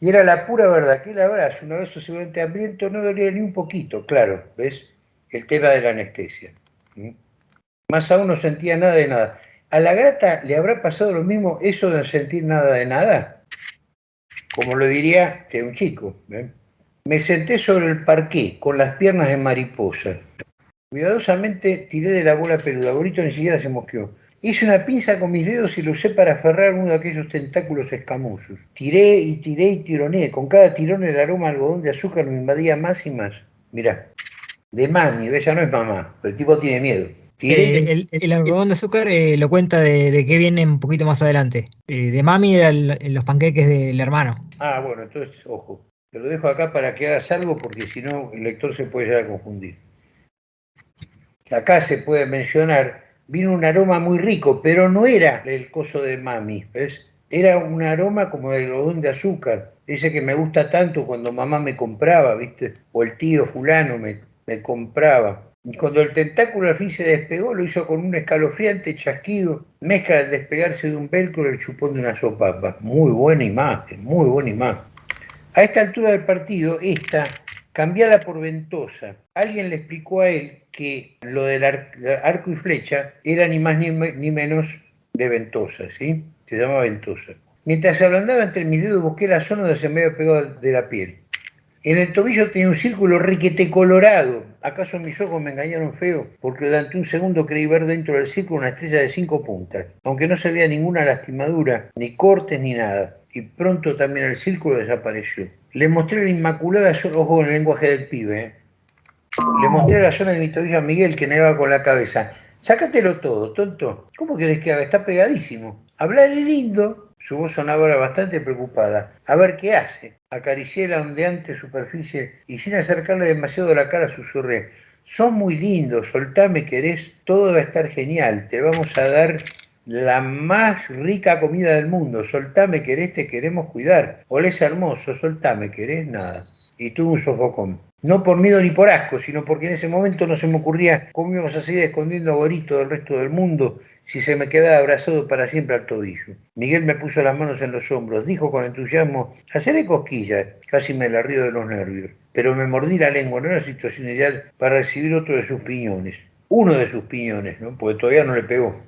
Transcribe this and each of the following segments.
Y era la pura verdad, que el abrazo, una vez socialmente hambriento, no dolía ni un poquito, claro, ¿ves? El tema de la anestesia. Más aún no sentía nada de nada. ¿A la grata le habrá pasado lo mismo eso de no sentir nada de nada? Como lo diría que un chico. Me senté sobre el parqué con las piernas de mariposa. Cuidadosamente tiré de la bola peluda. Gorito ni siquiera se mosqueó. Hice una pinza con mis dedos y lo usé para aferrar uno de aquellos tentáculos escamosos. Tiré y tiré y tironé. Con cada tirón el aroma algodón de azúcar me invadía más y más. Mirá, de mami, ella no es mamá, pero el tipo tiene miedo. Eh, el, algodón de azúcar eh, lo cuenta de, de qué viene un poquito más adelante. Eh, de mami eran los panqueques del hermano. Ah, bueno, entonces, ojo. Te lo dejo acá para que hagas algo porque si no el lector se puede llegar a confundir. Acá se puede mencionar vino un aroma muy rico, pero no era el coso de mami, ¿ves? Era un aroma como de algodón de azúcar, ese que me gusta tanto cuando mamá me compraba, ¿viste? O el tío fulano me, me compraba. Y cuando el tentáculo al fin se despegó, lo hizo con un escalofriante chasquido, mezcla de despegarse de un velcro el chupón de una sopapa. Muy buena imagen, muy buena imagen. A esta altura del partido, esta, cambiala por ventosa. Alguien le explicó a él que lo del arco y flecha era ni más ni, menos de ventosa, ¿sí? Se llama ventosa. Mientras se ablandaba entre mis dedos busqué la zona donde se me había pegado de la piel. En el tobillo tenía un círculo riquete colorado. ¿Acaso mis ojos me engañaron feo? Porque durante un segundo creí ver dentro del círculo una estrella de cinco puntas, aunque no se veía ninguna lastimadura, ni cortes, ni nada. Y pronto también el círculo desapareció. Le mostré la inmaculada ojo en el lenguaje del pibe. ¿eh? Le mostré la zona de mi tobillo a Miguel que negaba con la cabeza. Sácatelo todo, tonto. ¿Cómo querés que haga? Está pegadísimo. Hablale lindo. Su voz sonaba bastante preocupada. A ver qué hace. Acaricié la ondeante superficie y sin acercarle demasiado la cara susurré. Son muy lindos, soltame, querés, todo va a estar genial. Te vamos a dar la más rica comida del mundo. Soltame, querés, te queremos cuidar. Olés hermoso, soltame, querés, nada. Y tuve un sofocón no por miedo ni por asco, sino porque en ese momento no se me ocurría cómo íbamos a seguir escondiendo a Gorito del resto del mundo si se me quedaba abrazado para siempre al tobillo. Miguel me puso las manos en los hombros, dijo con entusiasmo, haceré cosquillas, casi me la río de los nervios, pero me mordí la lengua, no era situación ideal para recibir otro de sus piñones, uno de sus piñones, ¿no? porque todavía no le pegó.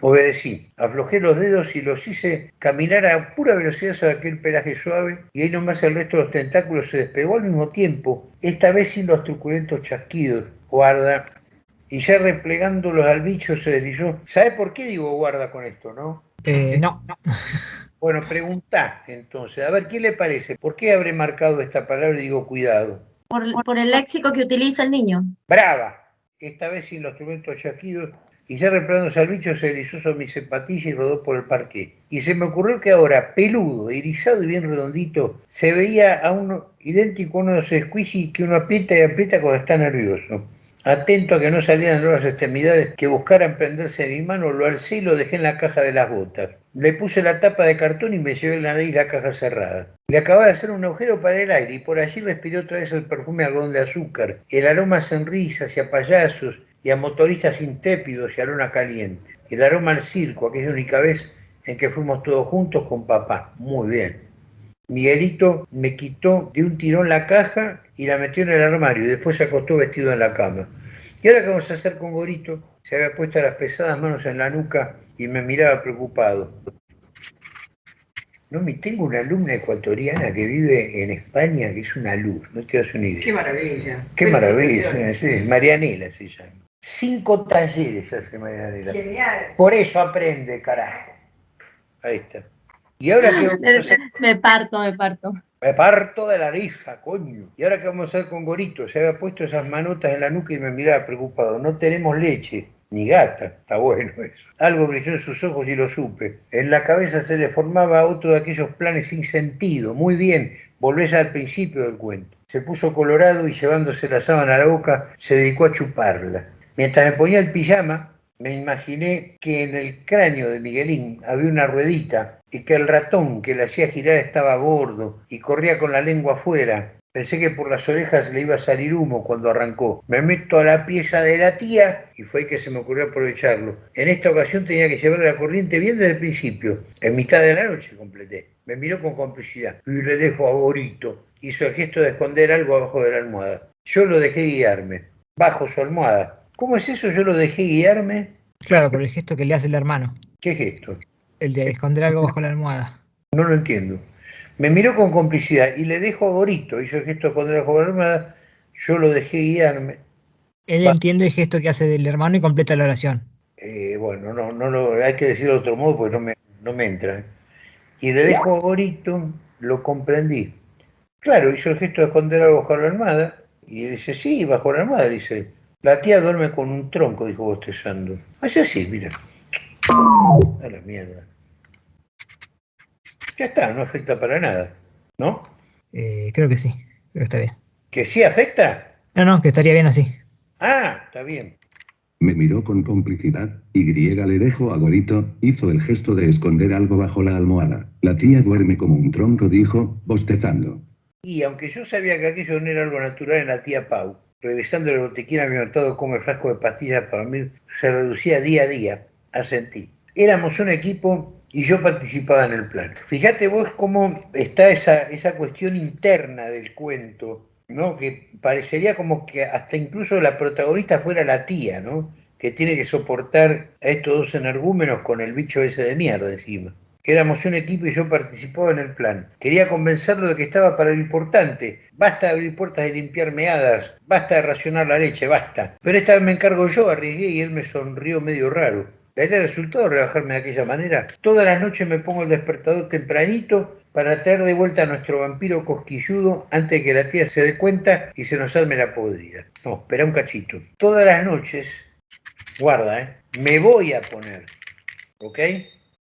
Obedecí, aflojé los dedos y los hice caminar a pura velocidad sobre aquel pelaje suave y ahí nomás el resto de los tentáculos se despegó al mismo tiempo, esta vez sin los truculentos chasquidos. Guarda, y ya replegándolos al bicho se deslizó. ¿Sabe por qué digo guarda con esto, no? Eh, no. Bueno, pregunta entonces, a ver, ¿qué le parece? ¿Por qué habré marcado esta palabra y digo cuidado? Por, por el léxico que utiliza el niño. Brava. Esta vez sin los truculentos chasquidos y ya replándose al bicho se deslizó sobre mi zapatilla y rodó por el parque. Y se me ocurrió que ahora, peludo, irisado y bien redondito, se veía a uno idéntico a uno de esos squishy que uno aprieta y aprieta cuando está nervioso. Atento a que no salieran nuevas extremidades que buscaran prenderse de mi mano, lo alcé y lo dejé en la caja de las botas. Le puse la tapa de cartón y me llevé la nariz la caja cerrada. Le acababa de hacer un agujero para el aire y por allí respiré otra vez el perfume algodón de azúcar, el aroma a sonrisas y a payasos y a motoristas intrépidos y a luna caliente. El aroma al circo, aquella única vez en que fuimos todos juntos con papá. Muy bien. Miguelito me quitó de un tirón la caja y la metió en el armario y después se acostó vestido en la cama. ¿Y ahora qué vamos a hacer con Gorito? Se había puesto las pesadas manos en la nuca y me miraba preocupado. No, me tengo una alumna ecuatoriana que vive en España que es una luz, no te das una idea. Qué maravilla. Qué maravilla, sí, Marianela se llama. Cinco talleres hace Marianela. Genial. Por eso aprende, carajo. Ahí está. Y ahora que Me parto, me parto. Me parto de la risa, coño. ¿Y ahora qué vamos a hacer con Gorito? Se había puesto esas manotas en la nuca y me miraba preocupado. No tenemos leche, ni gata. Está bueno eso. Algo brilló en sus ojos y lo supe. En la cabeza se le formaba otro de aquellos planes sin sentido. Muy bien, volvés al principio del cuento. Se puso colorado y llevándose la sábana a la boca, se dedicó a chuparla. Mientras me ponía el pijama, me imaginé que en el cráneo de Miguelín había una ruedita y que el ratón que le hacía girar estaba gordo y corría con la lengua afuera Pensé que por las orejas le iba a salir humo cuando arrancó. Me meto a la pieza de la tía y fue que se me ocurrió aprovecharlo. En esta ocasión tenía que llevar la corriente bien desde el principio. En mitad de la noche completé. Me miró con complicidad. Y le dejo a Gorito. Hizo el gesto de esconder algo abajo de la almohada. Yo lo dejé guiarme. Bajo su almohada. ¿Cómo es eso? Yo lo dejé guiarme. Claro, por el gesto que le hace el hermano. ¿Qué gesto? El de esconder algo bajo la almohada. No lo entiendo. Me miró con complicidad y le dejo a Gorito, hizo el gesto con la armada, yo lo dejé guiarme. Él entiende el gesto que hace del hermano y completa la oración. Eh, bueno, no, no lo, hay que decirlo de otro modo porque no me, no me entra. Y le dejo a Gorito, lo comprendí. Claro, hizo el gesto de esconder algo bajo la armada y dice, sí, bajo la armada, dice. La tía duerme con un tronco, dijo bostezando. Hace así, mira. A la mierda ya está, no afecta para nada, ¿no? Eh, creo que sí, creo que está bien. ¿Que sí afecta? No, no, que estaría bien así. Ah, está bien. Me miró con complicidad, y griega le dejó a Gorito, hizo el gesto de esconder algo bajo la almohada. La tía duerme como un tronco, dijo, bostezando. Y aunque yo sabía que aquello no era algo natural en la tía Pau, revisando el botiquín había notado cómo el frasco de pastillas para mí se reducía día a día, asentí. Éramos un equipo y yo participaba en el plan. Fíjate vos cómo está esa, esa cuestión interna del cuento, ¿no? Que parecería como que hasta incluso la protagonista fuera la tía, ¿no? Que tiene que soportar a estos dos energúmenos con el bicho ese de mierda encima. Éramos un equipo y yo participaba en el plan. Quería convencerlo de que estaba para lo importante. Basta de abrir puertas y limpiar meadas. Basta de racionar la leche, basta. Pero esta vez me encargo yo, arriesgué y él me sonrió medio raro. ¿Daría resultado rebajarme de aquella manera? Toda la noche me pongo el despertador tempranito para traer de vuelta a nuestro vampiro cosquilludo antes de que la tía se dé cuenta y se nos arme la podrida. No, espera un cachito. Todas las noches, guarda, ¿eh? me voy a poner, ¿ok?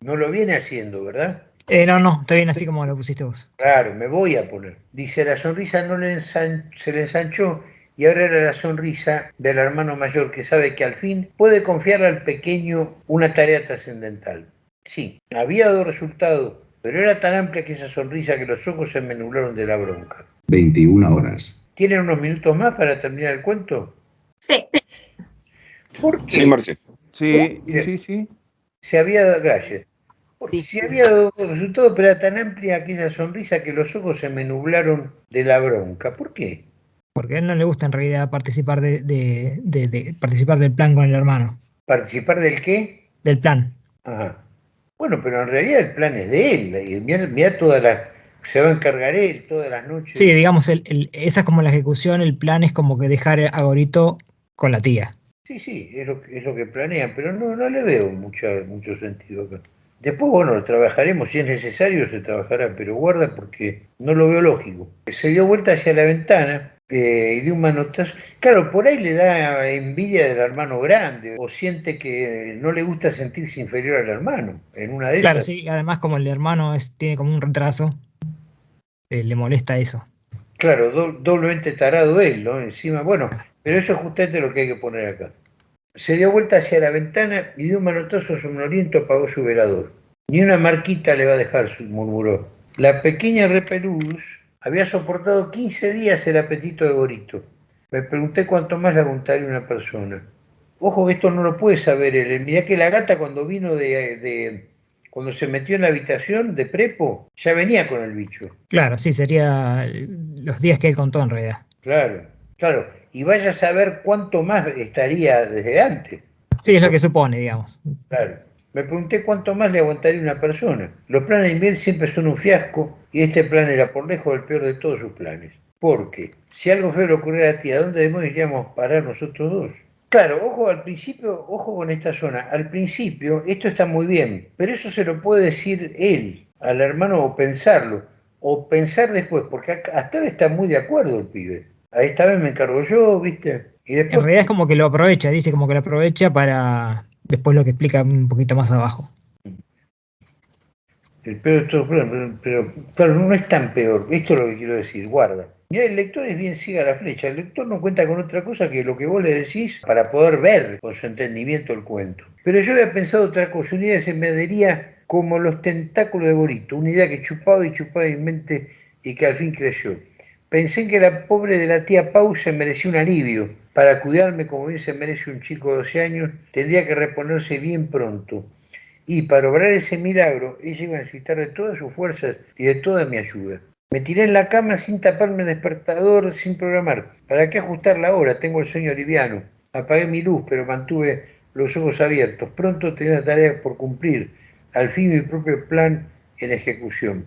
No lo viene haciendo, ¿verdad? Eh, no, no, está bien así como lo pusiste vos. Claro, me voy a poner. Dice, la sonrisa no le se le ensanchó y ahora era la sonrisa del hermano mayor que sabe que al fin puede confiarle al pequeño una tarea trascendental. Sí, había dado resultado, pero era tan amplia que esa sonrisa que los ojos se me nublaron de la bronca. 21 horas. ¿Tienen unos minutos más para terminar el cuento? Sí. ¿Por qué? Sí, Marce. Sí, sí, sí. Se había dado, gracias. Porque se había dado resultado, pero era tan amplia aquella sonrisa que los ojos se me nublaron de la bronca. ¿Por qué? Porque a él no le gusta en realidad participar de, participar del plan con el hermano. ¿Participar del qué? Del plan. Ajá. Bueno, pero en realidad el plan es de él. Y mira, toda la, se va a encargar él todas las noches. Sí, digamos, el, esa es como la ejecución, el plan es como que dejar a Gorito con la tía. Sí, sí, es lo, es lo que planean, pero no, no le veo mucho, mucho sentido acá. Después, bueno, trabajaremos, si es necesario se trabajará, pero guarda porque no lo veo lógico. Se dio vuelta hacia la ventana eh, y de un manotazo. Claro, por ahí le da envidia del hermano grande o siente que no le gusta sentirse inferior al hermano. En una de claro, sí, además como el hermano es, tiene como un retraso, eh, le molesta eso. Claro, doblemente tarado él, ¿no? Encima, bueno, pero eso es justamente lo que hay que poner acá. Se dio vuelta hacia la ventana y de un manotazo somnoliento apagó su velador. Ni una marquita le va a dejar, murmuró. La pequeña repelús había soportado 15 días el apetito de Gorito. Me pregunté cuánto más le aguantaría una persona. Ojo que esto no lo puede saber él. Mirá que la gata cuando vino de, cuando se metió en la habitación de prepo, ya venía con el bicho. Claro, sí, sería los días que él contó en realidad. Claro, claro. Y vaya a saber cuánto más estaría desde antes. Sí, es lo que supone, digamos. Claro. Me pregunté cuánto más le aguantaría una persona. Los planes de inviel siempre son un fiasco y este plan era por lejos el peor de todos sus planes. Porque si algo feo le ocurriera a ti, ¿a dónde demonios iríamos a parar nosotros dos? Claro, ojo al principio, ojo con esta zona. Al principio esto está muy bien, pero eso se lo puede decir él al hermano o pensarlo, o pensar después, porque hasta ahora está muy de acuerdo el pibe. A esta vez me encargo yo, ¿viste? Y después... En realidad es como que lo aprovecha, dice como que lo aprovecha para después lo que explica un poquito más abajo. El peor de todos pero, pero, claro, no es tan peor. Esto es lo que quiero decir, guarda. Mira, el lector es bien siga la flecha. El lector no cuenta con otra cosa que lo que vos le decís para poder ver con su entendimiento el cuento. Pero yo había pensado otra cosa. Una idea se me adhería como los tentáculos de Borito. Una idea que chupaba y chupaba en mente y que al fin creció. Pensé en que la pobre de la tía Pau se merecía un alivio. Para cuidarme como bien se merece un chico de 12 años, tendría que reponerse bien pronto. Y para obrar ese milagro, ella iba a necesitar de todas sus fuerzas y de toda mi ayuda. Me tiré en la cama sin taparme el despertador, sin programar. ¿Para qué ajustar la hora? Tengo el sueño liviano. Apagué mi luz, pero mantuve los ojos abiertos. Pronto tenía tarea por cumplir. Al fin mi propio plan en ejecución.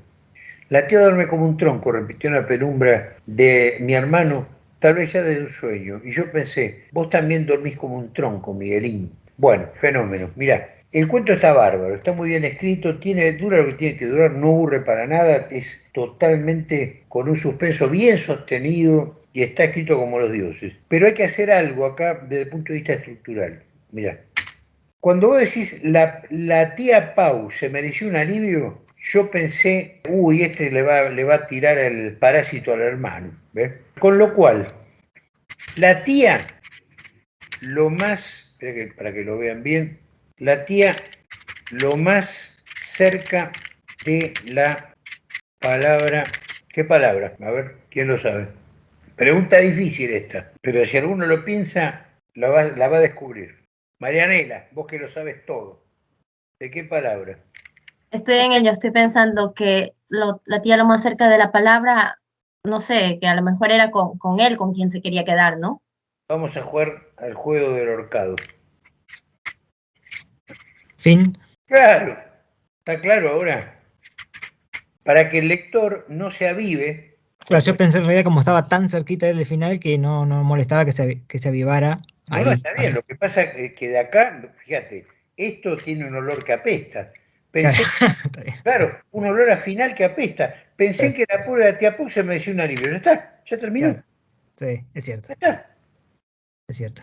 La tía duerme como un tronco, repitió en la penumbra de mi hermano, tal vez ya de un sueño. Y yo pensé, vos también dormís como un tronco, Miguelín. Bueno, fenómeno. Mirá, el cuento está bárbaro, está muy bien escrito, tiene, dura lo que tiene que durar, no aburre para nada, es totalmente con un suspenso bien sostenido y está escrito como los dioses. Pero hay que hacer algo acá desde el punto de vista estructural. Mirá, cuando vos decís la, la tía Pau se mereció un alivio, yo pensé, uy, este le va, le va a tirar el parásito al hermano. ¿ves? Con lo cual, la tía, lo más, que, para que lo vean bien, la tía lo más cerca de la palabra. ¿Qué palabra? A ver, ¿quién lo sabe? Pregunta difícil esta, pero si alguno lo piensa, va, la va a descubrir. Marianela, vos que lo sabes todo, ¿de qué palabra? Estoy en ello, estoy pensando que lo, la tía lo más cerca de la palabra, no sé, que a lo mejor era con, con él con quien se quería quedar, ¿no? Vamos a jugar al juego del horcado. Fin. Claro, está claro ahora. Para que el lector no se avive. Claro, yo pensé en realidad como estaba tan cerquita del final que no, no molestaba que se, que se avivara. No, ahí, no, está bien. ahí. Lo que pasa es que de acá, fíjate, esto tiene un olor que apesta. Pensé, claro, un olor a final que apesta. Pensé que la pobre de se me decía un alivio. Ya está, ya terminó. Claro. Sí, es cierto, Ya está. es cierto.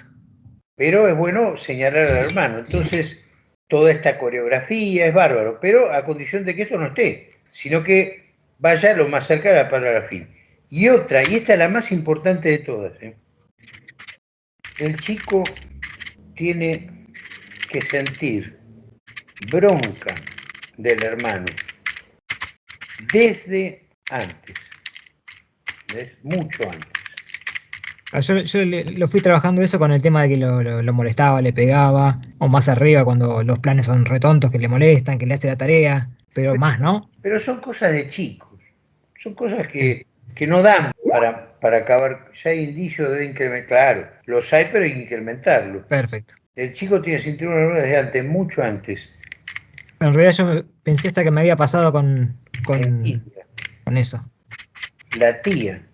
Pero es bueno señalar al hermano. Entonces, toda esta coreografía es bárbaro, pero a condición de que esto no esté, sino que vaya lo más cerca de la palabra fin. Y otra, y esta es la más importante de todas. ¿eh? El chico tiene que sentir bronca del hermano desde antes, ¿ves? mucho antes. Ah, Yo, yo le- lo fui trabajando eso con el tema de que lo, lo- lo molestaba, le pegaba, o más arriba cuando los planes son retontos, que le molestan, que le hace la tarea, pero más, ¿no? Pero son cosas de chicos, son cosas que, que no dan para, para acabar. Ya hay indicios de incrementar, claro, los hay, pero hay que incrementarlo. Perfecto. El chico tiene cinturón desde antes, mucho antes. En realidad yo pensé hasta que me había pasado con, con, eso. La tía,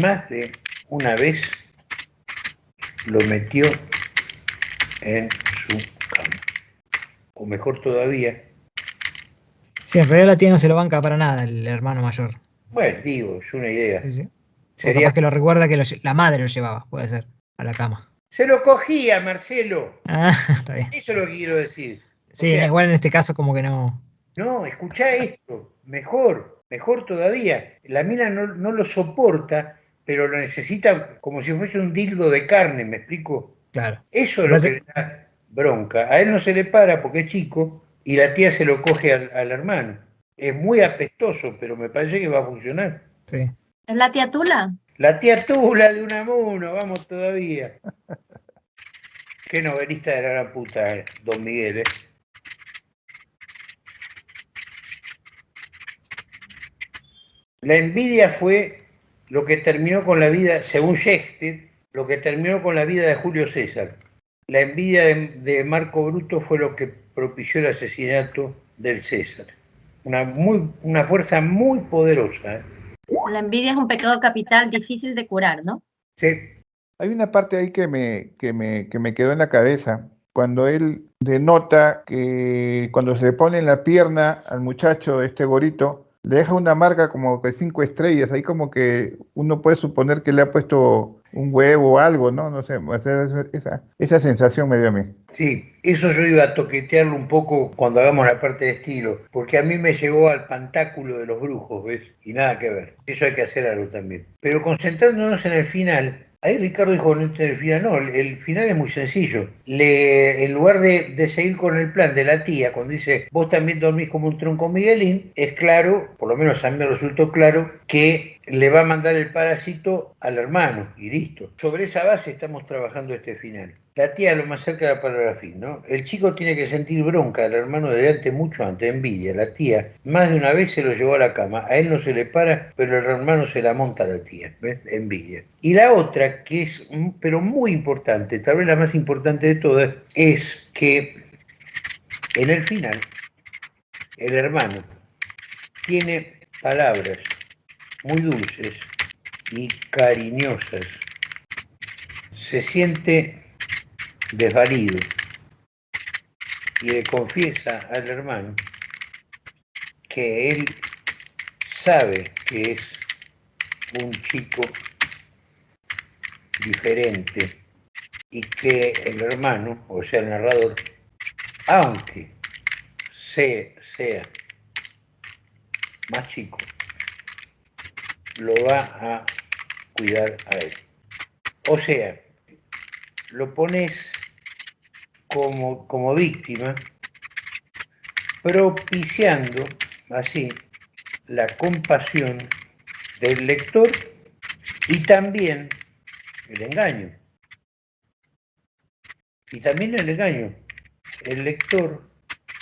más de una vez, lo metió en su cama. O mejor todavía, Sí, en realidad la tía no se lo banca para nada, el hermano mayor. bueno, digo, es una idea. Sí, sí. O Sería, capaz que lo recuerda que lo la madre lo llevaba, puede ser, a la cama. se lo cogía, Marcelo. Ah, está bien. Eso es lo que quiero decir. O Sí, sea, igual en este caso como que no. No, escuchá esto, mejor, mejor todavía. La mina no, no lo soporta, pero lo necesita como si fuese un dildo de carne, ¿me explico? Claro. Eso es lo Parece- que le da bronca. A él no se le para porque es chico y la tía se lo coge al, al hermano. Es muy apestoso, pero me parece que va a funcionar. Sí. ¿Es la tía Tula? La tía Tula de Unamuno, vamos todavía. Qué novelista de la gran puta, eh, don Miguel, ¿eh? La envidia fue lo que terminó con la vida, según Shakespeare, lo que terminó con la vida de Julio César. La envidia de, de Marco Bruto fue lo que propició el asesinato del César. Una, muy, una fuerza muy poderosa. ¿eh? La envidia es un pecado capital difícil de curar, ¿no? Sí, Hay una parte ahí que me, que me, que me quedó en la cabeza. Cuando él denota que cuando se le pone en la pierna al muchacho, este gorito, le deja una marca como que cinco estrellas. Ahí como que uno puede suponer que le ha puesto un huevo o algo, ¿no? No sé, esa, esa sensación me dio a mí. Sí, eso yo iba a toquetearlo un poco cuando hagamos la parte de estilo, porque a mí me llegó al pantáculo de los brujos, ¿ves? Y nada que ver. Eso hay que hacer algo también. Pero concentrándonos en el final, Ahí Ricardo dijo, no el final. No, el final es muy sencillo. Le, en lugar de, de, seguir con el plan de la tía, cuando dice, vos también dormís como un tronco Miguelín, es claro, por lo menos a mí me resultó claro, que le va a mandar el parásito al hermano y listo. Sobre esa base estamos trabajando este final. La tía lo más cerca de la palabra fin, ¿no? El chico tiene que sentir bronca del hermano de antes, mucho antes, envidia. La tía más de una vez se lo llevó a la cama. A él no se le para, pero el hermano se la monta a la tía, ¿ves? Envidia. Y la otra, que es, pero muy importante, tal vez la más importante de todas, es que en el final, el hermano tiene palabras muy dulces y cariñosas. Se siente desvalido y le confiesa al hermano que él sabe que es un chico diferente y que el hermano, o sea, el narrador, aunque sea, más chico, lo va a cuidar a él. O sea, lo pones como, como víctima, propiciando así la compasión del lector y también el engaño. Y también el engaño. El lector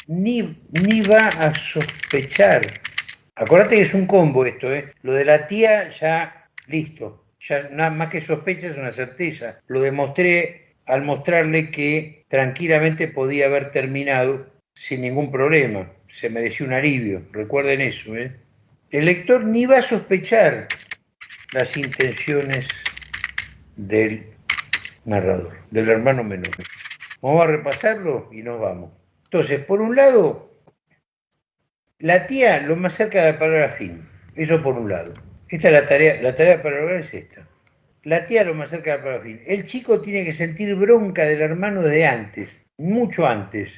ni, ni va a sospechar. Acuérdate que es un combo esto, ¿eh? Lo de la tía ya listo. Ya nada más que sospecha es una certeza. Lo demostré al mostrarle que tranquilamente podía haber terminado sin ningún problema. Se mereció un alivio, recuerden eso. ¿eh? El lector ni va a sospechar las intenciones del narrador, del hermano menor. Vamos a repasarlo y nos vamos. Entonces, por un lado, la tía lo más cerca de la palabra fin. Eso por un lado. Esta es la tarea, la tarea para lograr es esta la tía lo más cerca de la fin. El chico tiene que sentir bronca del hermano de antes, mucho antes.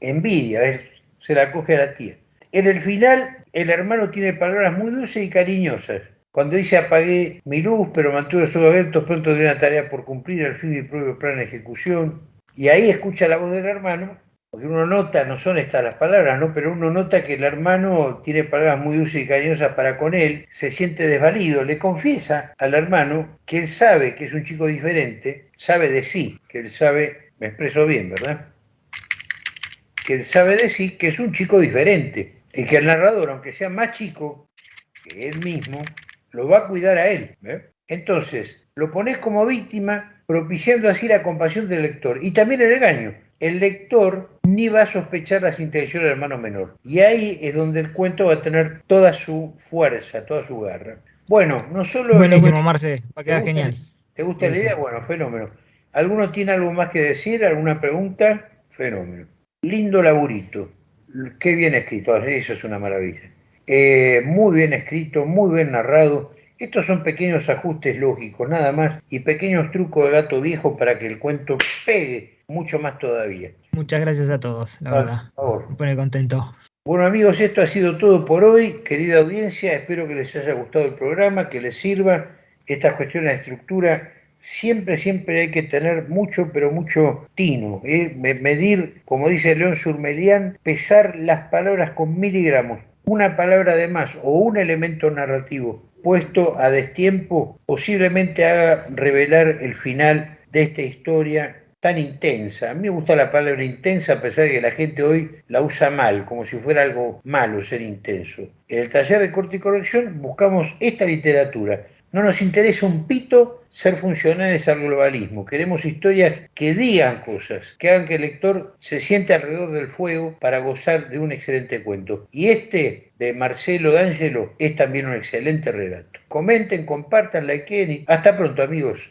Envidia, se la coge a la tía. En el final, el hermano tiene palabras muy dulces y cariñosas. Cuando dice apagué mi luz, pero mantuve los ojos abiertos, pronto de una tarea por cumplir, al fin mi propio plan de ejecución. Y ahí escucha la voz del hermano porque uno nota, no son estas las palabras, ¿no? Pero uno nota que el hermano tiene palabras muy dulces y cariñosas para con él, se siente desvalido, le confiesa al hermano que él sabe que es un chico diferente, sabe de sí, que él sabe, me expreso bien, ¿verdad? Que él sabe de sí que es un chico diferente y que el narrador, aunque sea más chico que él mismo, lo va a cuidar a él. Entonces, lo pones como víctima, propiciando así la compasión del lector y también el engaño el lector ni va a sospechar las intenciones del hermano menor. Y ahí es donde el cuento va a tener toda su fuerza, toda su garra. Bueno, no solo... Buenísimo, Marce, va a quedar genial. ¿Te gusta la idea? Bueno, fenómeno. ¿Alguno tiene algo más que decir? ¿Alguna pregunta? Fenómeno. Lindo laburito. Qué bien escrito, eso es una maravilla. Eh, muy bien escrito, muy bien narrado. Estos son pequeños ajustes lógicos, nada más, y pequeños trucos de gato viejo para que el cuento pegue mucho más todavía. Muchas gracias a todos, la verdad. Me pone contento. Bueno amigos, esto ha sido todo por hoy. Querida audiencia, espero que les haya gustado el programa, que les sirva. Estas cuestiones de estructura siempre, siempre hay que tener mucho, pero mucho tino. ¿eh? Medir, como dice León Surmelián, pesar las palabras con miligramos. Una palabra de más o un elemento narrativo puesto a destiempo posiblemente haga revelar el final de esta historia tan intensa. A mí me gusta la palabra intensa a pesar de que la gente hoy la usa mal, como si fuera algo malo ser intenso. En el taller de corte y corrección buscamos esta literatura. No nos interesa un pito ser funcionales al globalismo. Queremos historias que digan cosas, que hagan que el lector se siente alrededor del fuego para gozar de un excelente cuento. Y este de Marcelo D'Angelo es también un excelente relato. Comenten, compartan, likeen y hasta pronto amigos.